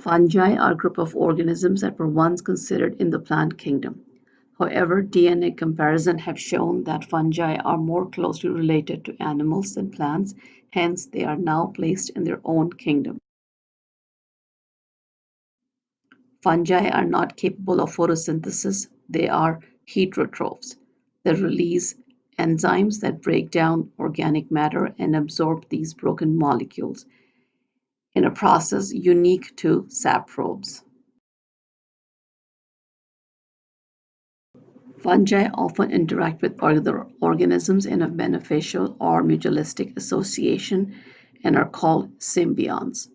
Fungi are a group of organisms that were once considered in the plant kingdom. However, DNA comparison have shown that fungi are more closely related to animals than plants, hence they are now placed in their own kingdom. Fungi are not capable of photosynthesis, they are heterotrophs. They release enzymes that break down organic matter and absorb these broken molecules in a process unique to saprobes. Fungi often interact with other organisms in a beneficial or mutualistic association and are called symbionts.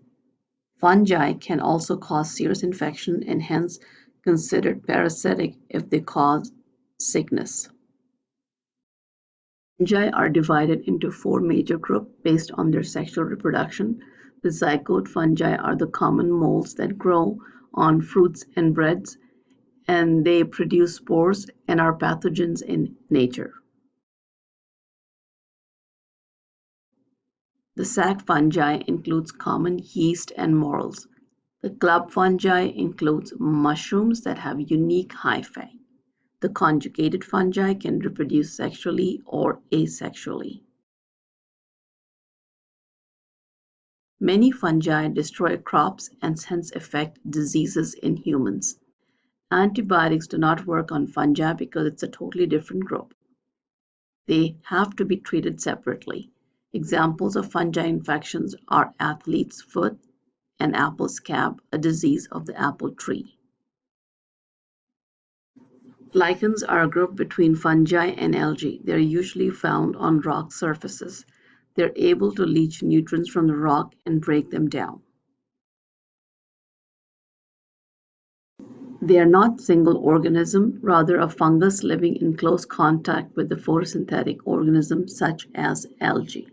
Fungi can also cause serious infection and hence considered parasitic if they cause sickness. Fungi are divided into four major groups based on their sexual reproduction. The zygote fungi are the common molds that grow on fruits and breads and they produce spores and are pathogens in nature. The sac fungi includes common yeast and morels. The club fungi includes mushrooms that have unique hyphae. The conjugated fungi can reproduce sexually or asexually. Many fungi destroy crops and hence affect diseases in humans. Antibiotics do not work on fungi because it's a totally different group. They have to be treated separately. Examples of fungi infections are athlete's foot and apple scab, a disease of the apple tree. Lichens are a group between fungi and algae. They are usually found on rock surfaces. They're able to leach nutrients from the rock and break them down. They are not single organism, rather a fungus living in close contact with the photosynthetic organism such as algae.